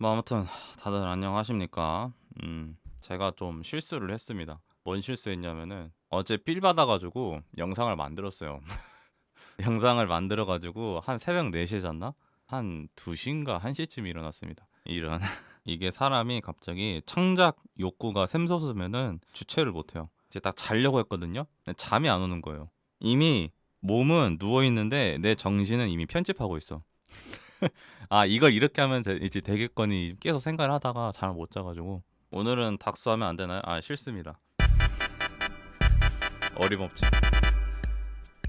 뭐 아무튼 다들 안녕하십니까? 음, 제가 좀 실수를 했습니다. 뭔 실수했냐면은 어제 필 받아가지고 영상을 만들었어요. 영상을 만들어가지고 한 새벽 4시에 잤나? 한 2시인가 1시쯤 일어났습니다. 이런 이게 사람이 갑자기 창작 욕구가 샘솟으면은 주체를 못해요. 이제 딱 자려고 했거든요. 잠이 안 오는 거예요. 이미 몸은 누워 있는데 내 정신은 이미 편집하고 있어. 아 이걸 이렇게 하면 되, 이제 되겠거니 계속 생각을 하다가 잠을 못 자가지고 오늘은 닥수 하면 안 되나요? 아 싫습니다. 어림없지.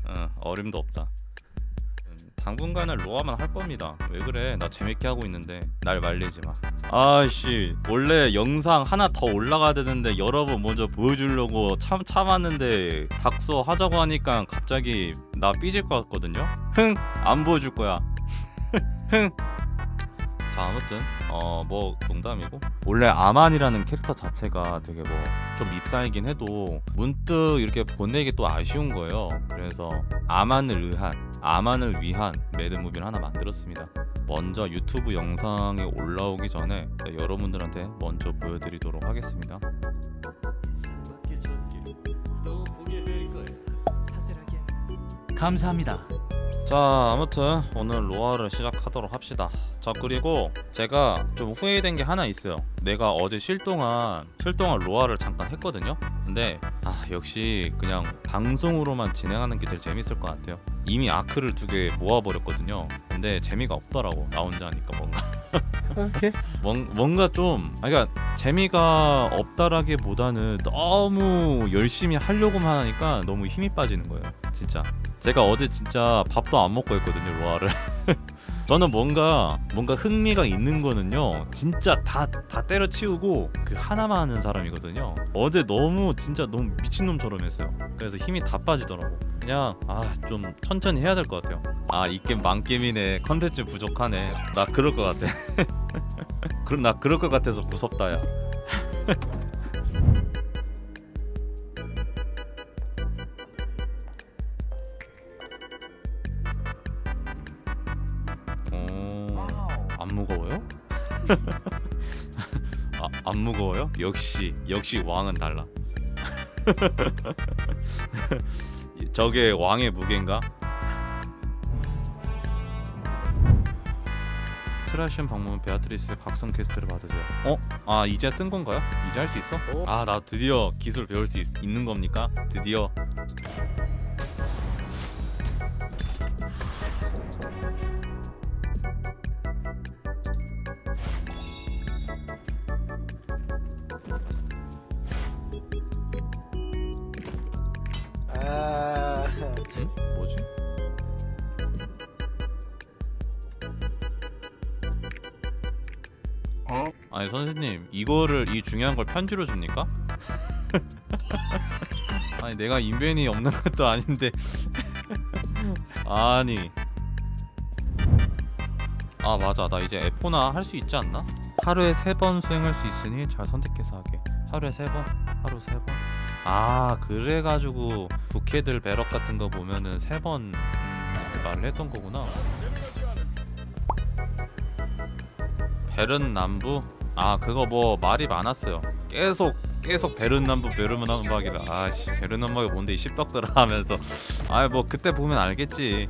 어, 어림도 없다. 음, 당분간은 로아만 할 겁니다. 왜 그래? 나 재밌게 하고 있는데 날 말리지 마. 아씨 원래 영상 하나 더 올라가야 되는데 여러 분 먼저 보여주려고 참 참았는데 닥서 하자고 하니까 갑자기 나 삐질 것 같거든요. 흥 안 보여줄 거야. 흥. 자 아무튼 어 뭐 농담이고 원래 아만이라는 캐릭터 자체가 되게 뭐 좀 밉상이긴 해도 문득 이렇게 보내기 또 아쉬운 거예요. 그래서 아만을 의한 아만을 위한 mad movie를 하나 만들었습니다. 먼저 유튜브 영상이 올라오기 전에 여러분들한테 먼저 보여드리도록 하겠습니다. 감사합니다. 자 아무튼 오늘 로아를 시작 하도록 합시다. 자 그리고 제가 좀 후회된 게 하나 있어요. 내가 어제 쉴 동안 쉴 동안 로아를 잠깐 했거든요. 근데 아 역시 그냥 방송으로만 진행하는 게 제일 재밌을 것 같아요. 이미 아크를 두 개 모아버렸거든요. 근데 재미가 없더라고 나 혼자 하니까 뭔가. 오케이. 뭔, 뭔가 좀 아, 그러니까 재미가 없다라기보다는 너무 열심히 하려고만 하니까 너무 힘이 빠지는 거예요 진짜. 제가 어제 진짜 밥도 안 먹고 했거든요 로아를 저는 뭔가 뭔가 흥미가 있는 거는요 진짜 다 다 때려치우고 그 하나만 하는 사람이거든요. 어제 너무 진짜 너무 미친놈처럼 했어요. 그래서 힘이 다 빠지더라고. 그냥 아 좀 천천히 해야 될 것 같아요. 아 이 게임 망게임이네. 컨텐츠 부족하네. 나 그럴 것 같아. 그럼 나 그럴 것 같아서 무섭다 야 역시 역시 왕은 달라. 저게 왕의 무게인가? 트리시온 방문 베아트리스 각성 quest를 받으세요. 어? 아 이제 뜬 건가요? 이제 할 수 있어? 아 나 드디어 기술 배울 수 있, 있는 겁니까? 드디어 아니 선생님 이거를 이 중요한 걸 편지로 줍니까? 아니 내가 인벤이 없는 것도 아닌데 아니 아 맞아 나 이제 에포나 할 수 있지 않나? 하루에 세 번 수행할 수 있으니 잘 선택해서 하게 하루에 세 번? 하루 세 번? 아 그래가지고 부캐들 배럭 같은 거 보면은 세번 음, 말을 했던 거구나 베른 남부? 아 그거 뭐 말이 많았어요. 계속 계속 베른 남부 베른 남부하기를 아씨 베른 남부가 뭔데 이 십덕들아 하면서. 아 뭐 그때 보면 알겠지.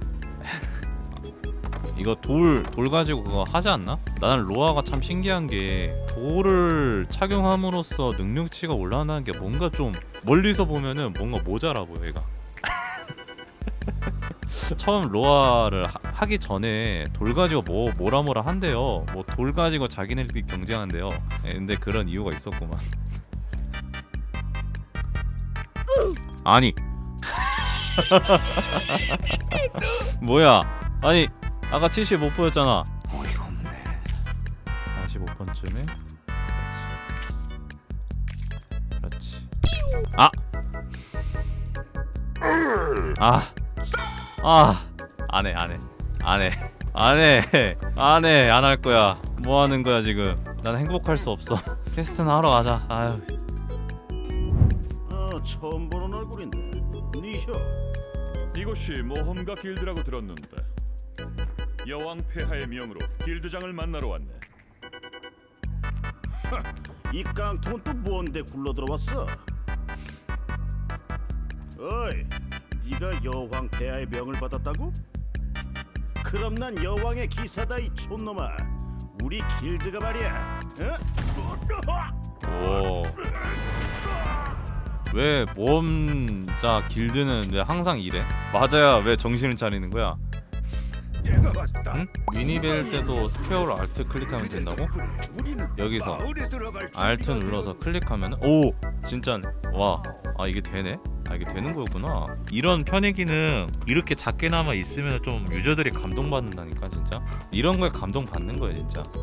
이거 돌, 돌 가지고 그거 하지 않나? 나는 로아가 참 신기한 게 돌을 착용함으로써 능력치가 올라가는 게 뭔가 좀 멀리서 보면은 뭔가 모자라 보여 얘가 처음 로아를 하, 기 전에 돌 가지고 뭐 뭐라 뭐라 한대요. 뭐 돌 가지고 자기네들끼리 경쟁한대요. 예, 근데 그런 이유가 있었구만. 아니. 뭐야? 아니 아까 75 보였잖아. 어이가 없네. 45번쯤에? 그렇지. 그렇지. 아! 아! 아! 안해 안해. 안해. 안해. 안해. 안 할 거야. 뭐 하는 거야 지금? 난 행복할 수 없어. quest나 하러 가자. 아유 아 처음 보는 얼굴인데. 니셔. 이곳이 모험가 길드라고 들었는데. 여왕 폐하의 명으로 길드장을 만나러 왔네. 이 깡통은 또 뭔데 굴러 들어왔어? 어이, 네가 여왕 폐하의 명을 받았다고? 그럼 난 여왕의 기사다 이 촌놈아. 우리 길드가 말이야. 어? 오. 왜 모험자 길드는 왜 항상 이래? 맞아야 왜 정신을 차리는 거야? 내가 봤다. 응? minimap 때도 스퀘어로 Alt 클릭하면 된다고? 여기서 Alt 눌러서 클릭하면 오 진짜 와 아 이게 되네 아 이게 되는 거였구나 이런 편의기는 이렇게 작게나마 있으면 좀 유저들이 감동받는다니까 진짜 이런 거에 감동 받는 거야 진짜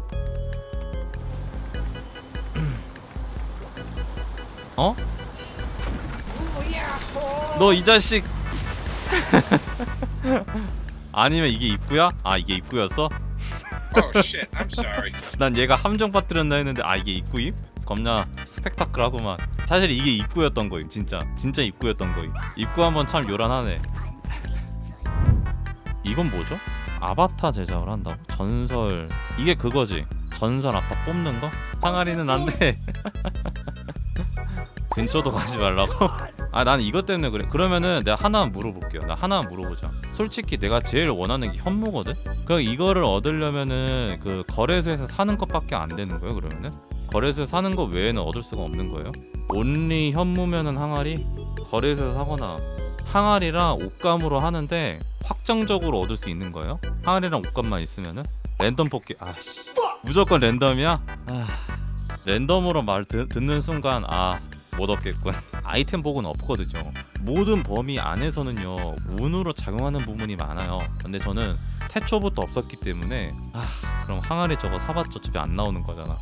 어? 너 이 자식 아니면 이게 입구야? 아 이게 입구였어? Oh. 난 얘가 함정 빠뜨렸나 했는데 아 이게 입구임? 겁나 스펙타클하구만 사실 이게 입구였던 거임 진짜 진짜 입구였던 거임 입구 한번 참 요란하네 이건 뭐죠? 아바타 제작을 한다고? 전설 이게 그거지 전설 아타 뽑는 거? 항아리는 안돼 근처도 가지 말라고? 아 난 이것 때문에 그래 그러면은 내가 하나만 물어볼게요 나 하나만 물어보자 솔직히 내가 제일 원하는 게 현무거든? 그 이거를 얻으려면은 그 거래소에서 사는 것밖에 안 되는 거예요 그러면은? 거래소에서 사는 거 외에는 얻을 수가 없는 거예요? 온리 현무면은 항아리? 거래소에서 사거나 항아리랑 옷감으로 하는데 확정적으로 얻을 수 있는 거예요? 항아리랑 옷감만 있으면은? 랜덤 뽑기 아씨 무조건 랜덤이야? 아 랜덤으로 말 듣, 듣는 순간 아 못 얻겠군 아이템 복은 없거든요 모든 범위 안에서는요 운으로 작용하는 부분이 많아요 근데 저는 태초부터 없었기 때문에 아 그럼 항아리 저거 사봤자 어차피 안 나오는 거잖아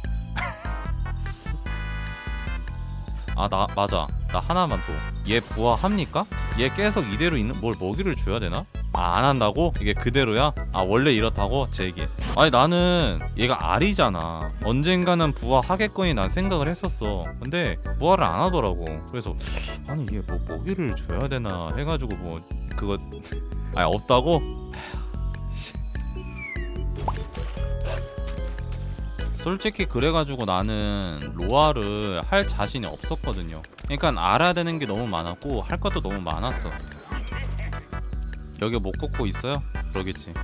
아 나 맞아 나 하나만 또 얘 부화합니까? 얘 계속 이대로 있는 뭘 먹이를 줘야 되나? 아 안 한다고? 이게 그대로야? 아 원래 이렇다고? 제 얘기 아니 나는 얘가 알이잖아 언젠가는 부화하겠거니 난 생각을 했었어 근데 부화를 안 하더라고 그래서 아니 얘 뭐 먹이를 줘야 되나 해가지고 뭐 그거 아니 없다고? 솔직히 그래가지고 나는 로아를 할 자신이 없었거든요. 그러니까 알아야 되는 게 너무 많았고 할 것도 너무 많았어. 여기 못 걷고 있어요? 그러겠지.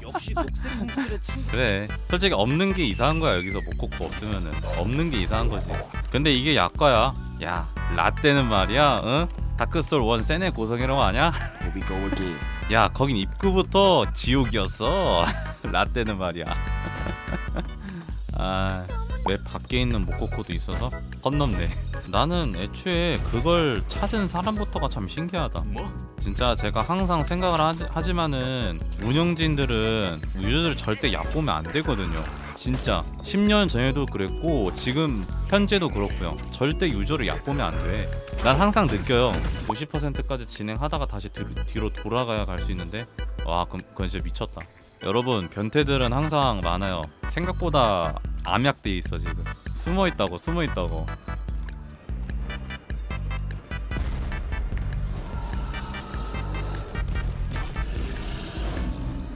역시 녹색 공주들의 친구 그래. 솔직히 없는 게 이상한 거야 여기서 못 걷고 없으면은 없는 게 이상한 거지. 근데 이게 약과야. 야 라떼는 말이야. 응? 다크솔 원 세네 고성이라고 아냐? Here we go again 야 거긴 입구부터 지옥이었어 라떼는 말이야 아왜 밖에 있는 모코코도 있어서? 헛넘네. 나는 애초에 그걸 찾은 사람부터가 참 신기하다. 뭐? 진짜 제가 항상 생각을 하지, 하지만은 운영진들은 유저들 절대 얕보면 안 되거든요. 진짜 10년 전에도 그랬고 지금 현재도 그렇고요. 절대 유저를 얕보면 안돼난 항상 느껴요. 50%까지 진행하다가 다시 뒤, 뒤로 돌아가야 갈 수 있는데? 와 그건 진짜 미쳤다 여러분 변태들은 항상 많아요 생각보다 암약돼 있어 지금 숨어 있다고 숨어 있다고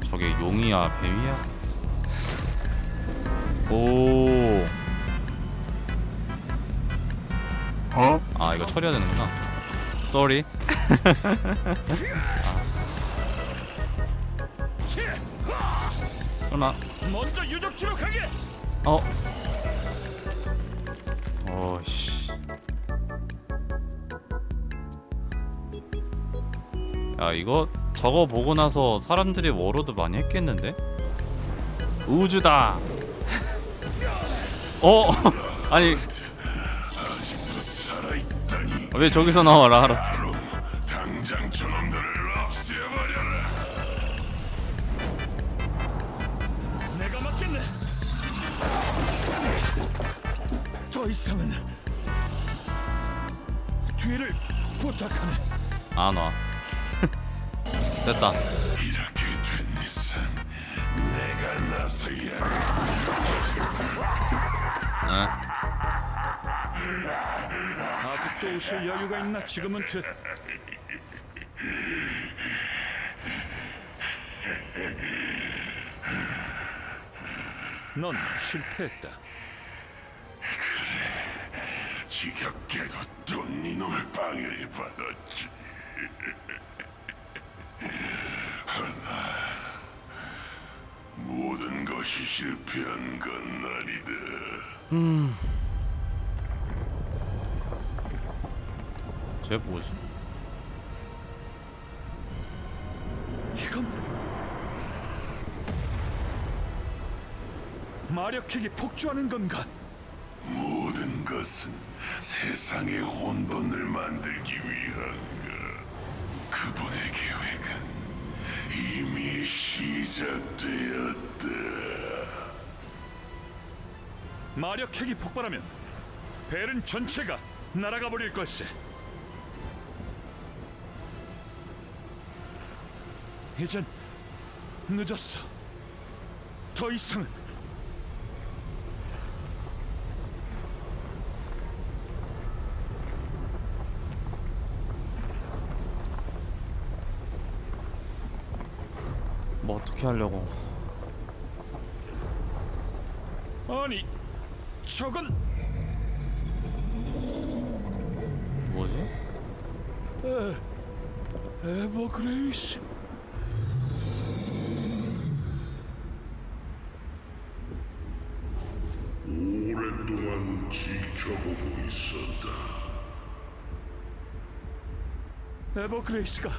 저게 용이야 뱀이야? 오. 어? 아 이거 처리해야 되는구나. 아. 설마. 먼저 유적 추락하게. 어. 어씨. 야 이거 저거 보고 나서 사람들이 워로드 많이 했겠는데? 우주다. 어? 아니 왜 저기서 나와 라하라? 이상은 뒤를 부탁하네. 안 와. 됐다. 이렇게 된 이상 내가 나서야 네. 아직도 오실 여유가 있나? 지금은 됐. 넌 실패했다. 지겹게도 또 니놈의 방해를 받았지. 하나, 모든 것이 실패한 건 아니다. 쟤 뭐지? 이건 마력핵이 폭주하는 건가? 것은 세상의 혼돈을 만들기 위한가. 그분의 계획은 이미 시작되었다. 마력핵이 폭발하면 벨은 전체가 날아가 버릴 걸세. 이젠 늦었어. 더 이상은 뭐 어떻게 하려고? 아니 저건 뭐지? 에버그레이스. 오랫동안 지켜보고 있었다. 에버그레이스가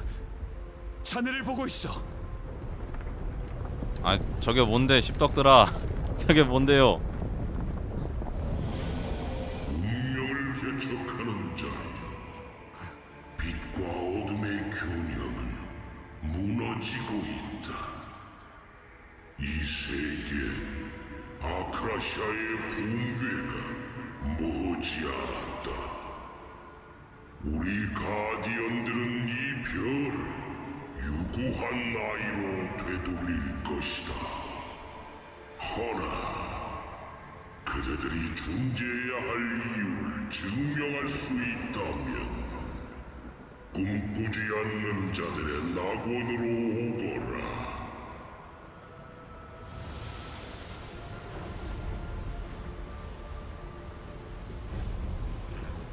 자네를 보고 있어. 아 저게 뭔데 십덕들아? 저게 뭔데요? 세계 아크라시아의 붕괴가 머지않았 존재해야 할 이유를 증명할 수 있다면 꿈꾸지 않는 자들의 낙원으로 오거라.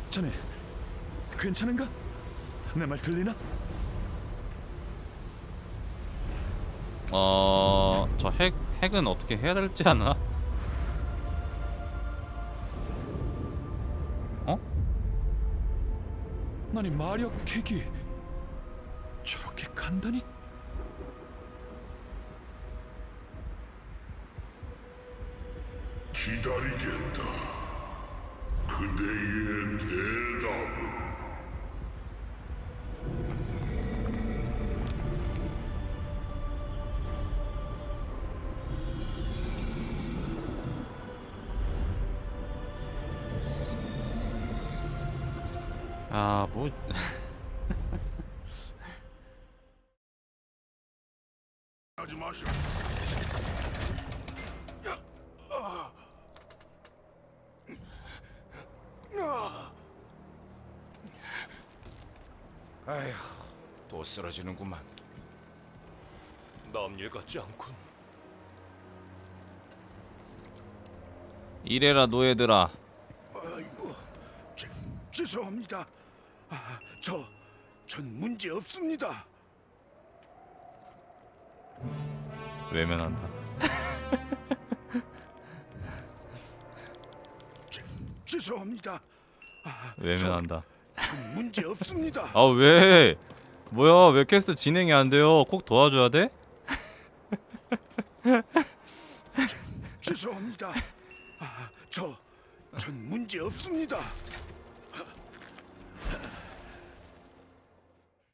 자네 괜찮은가? 내 말 들리나? 어, 저 핵 핵은 어떻게 해야 될지 않아? 마력핵이 저렇게 간단히? 기다리겠다. 그대의 뭐 하지 마시오. 아휴, 또 쓰러지는구만. 남일 같지 않군. 이래라 노예들아. 아이고, 죄, 죄송합니다. 아, 저, 전 문제 없습니다. 외면한다. 죄, 죄송합니다. 아, 외면한다. 전 문제 없습니다. 아, 왜? 뭐야? 왜 캐스트 진행이 안 돼요? 꼭 도와줘야 돼? 죄송합니다. 아, 저, 전 문제 없습니다.